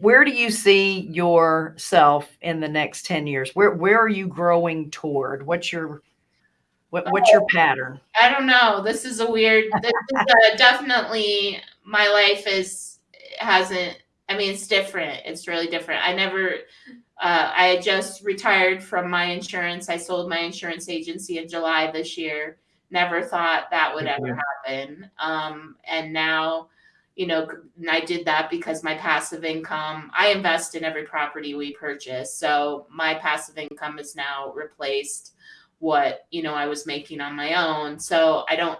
where do you see yourself in the next 10 years? Where where are you growing toward? What's your what, what's your pattern? I don't know. This is a weird. This is a, definitely my life is hasn't. I mean, it's different. It's really different. I never. Uh, I just retired from my insurance. I sold my insurance agency in July this year. Never thought that would ever happen. Um, and now, you know, and I did that because my passive income. I invest in every property we purchase, so my passive income is now replaced what you know I was making on my own. So I don't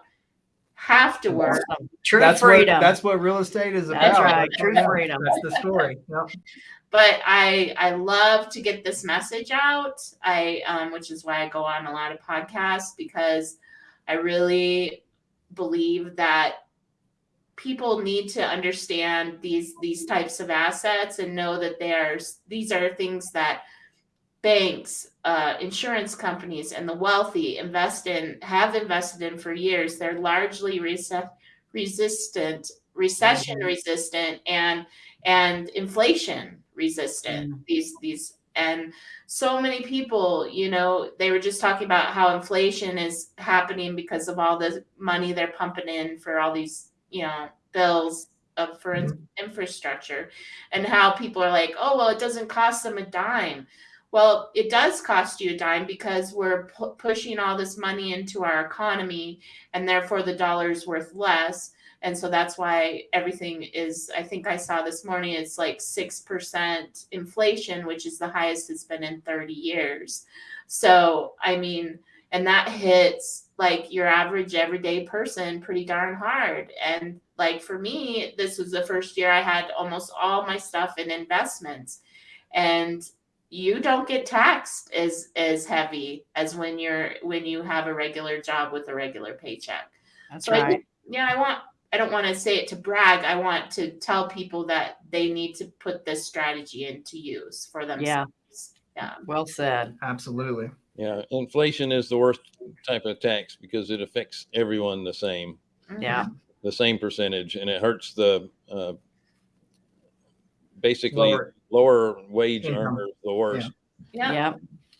have to work. True that's freedom. What, that's what real estate is about. That's right. True Yeah, freedom. That's the story. Yep. But I I love to get this message out. I um, which is why I go on a lot of podcasts because I really believe that people need to understand these these types of assets and know that they are these are things that banks, uh, insurance companies, and the wealthy invest in, have invested in for years. They're largely res- resistant, recession Mhm. resistant, and and inflation resistant. Mm. These these and so many people, you know, they were just talking about how inflation is happening because of all the money they're pumping in for all these, you know, bills of for in- infrastructure, and how people are like, oh well, it doesn't cost them a dime. Well, it does cost you a dime because we're pu- pushing all this money into our economy, and therefore the dollar is worth less. And so that's why everything is, I think I saw this morning, it's like 6% inflation, which is the highest it's been in 30 years. So, I mean, and that hits like your average everyday person pretty darn hard. And like for me, this was the first year I had almost all my stuff in investments. And you don't get taxed as as heavy as when you're when you have a regular job with a regular paycheck. That's So I right. think, yeah, I want I don't want to say it to brag. I want to tell people that they need to put this strategy into use for themselves. Yeah. Yeah. Well said. Absolutely. Yeah, inflation is the worst type of tax because it affects everyone the same, Mhm. Yeah. the same percentage, and it hurts the uh, basically Lower lower, wage income. earners the worst. Yeah. Yeah.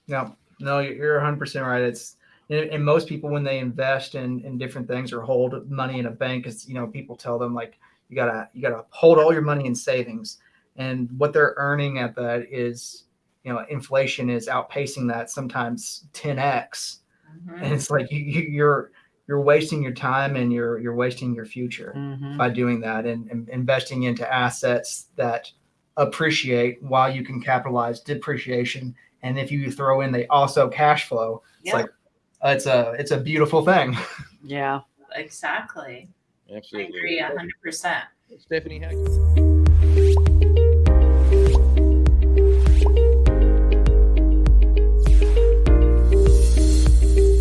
No, no, you're- you're 100% right. It's and, and most people when they invest in in different things or hold money in a bank, is you know people tell them like you gotta you gotta hold all your money in savings, and what they're earning at that is you know inflation is outpacing that sometimes 10x, Mhm. and it's like you, you you're you're wasting your time and you're you're wasting your future Mhm. by doing that and, and investing into assets that appreciate while you can capitalize depreciation and if you throw in they also cash flow it's Yeah. like uh, it's a it's a beautiful thing Yeah. Exactly. absolutely I agree a hundred percent. Stephanie, how